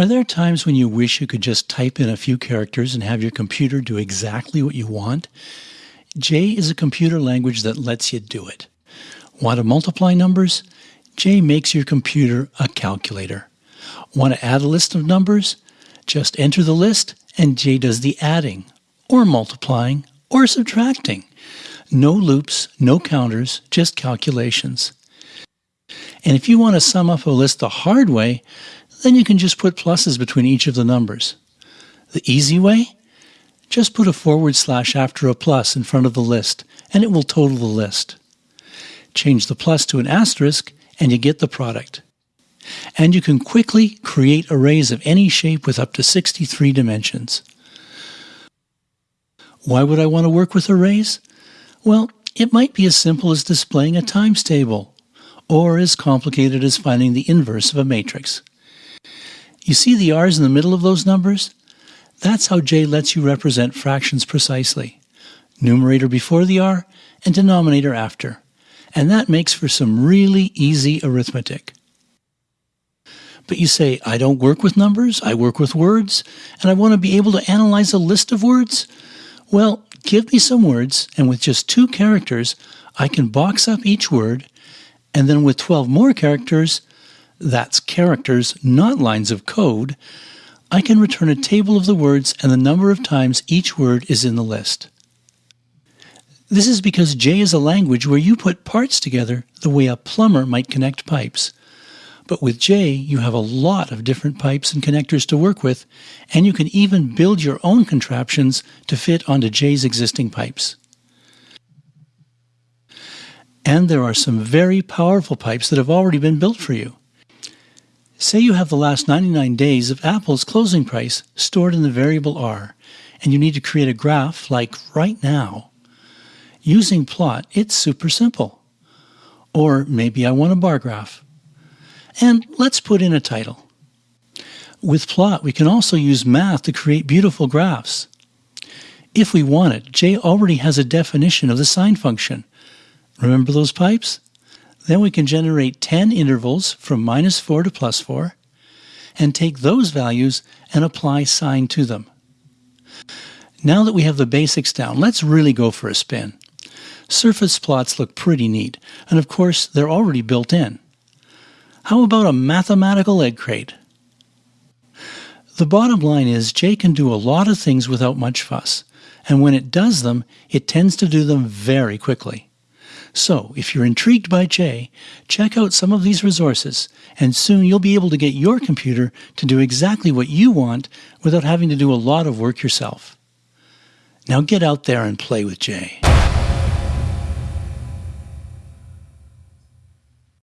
Are there times when you wish you could just type in a few characters and have your computer do exactly what you want? J is a computer language that lets you do it. Want to multiply numbers? J makes your computer a calculator. Want to add a list of numbers? Just enter the list and J does the adding, or multiplying, or subtracting. No loops, no counters, just calculations. And if you want to sum up a list the hard way, then you can just put pluses between each of the numbers. The easy way? Just put a forward slash after a plus in front of the list, and it will total the list. Change the plus to an asterisk, and you get the product. And you can quickly create arrays of any shape with up to 63 dimensions. Why would I want to work with arrays? Well, it might be as simple as displaying a times table, or as complicated as finding the inverse of a matrix. You see the r's in the middle of those numbers? That's how J lets you represent fractions precisely. Numerator before the r and denominator after. And that makes for some really easy arithmetic. But you say, I don't work with numbers, I work with words, and I want to be able to analyze a list of words? Well, give me some words, and with just two characters, I can box up each word, and then with 12 more characters, that's characters, not lines of code, I can return a table of the words and the number of times each word is in the list. This is because J is a language where you put parts together the way a plumber might connect pipes. But with J, you have a lot of different pipes and connectors to work with, and you can even build your own contraptions to fit onto J's existing pipes. And there are some very powerful pipes that have already been built for you. Say you have the last 99 days of Apple's closing price stored in the variable R, and you need to create a graph like right now. Using plot, it's super simple. Or maybe I want a bar graph. And let's put in a title. With plot, we can also use math to create beautiful graphs. If we want it, J already has a definition of the sine function. Remember those pipes? Then we can generate 10 intervals from minus 4 to plus 4 and take those values and apply sine to them. Now that we have the basics down, let's really go for a spin. Surface plots look pretty neat, and of course they're already built in. How about a mathematical egg crate? The bottom line is J can do a lot of things without much fuss, and when it does them, it tends to do them very quickly. So, if you're intrigued by J, check out some of these resources, and soon you'll be able to get your computer to do exactly what you want without having to do a lot of work yourself. Now get out there and play with J.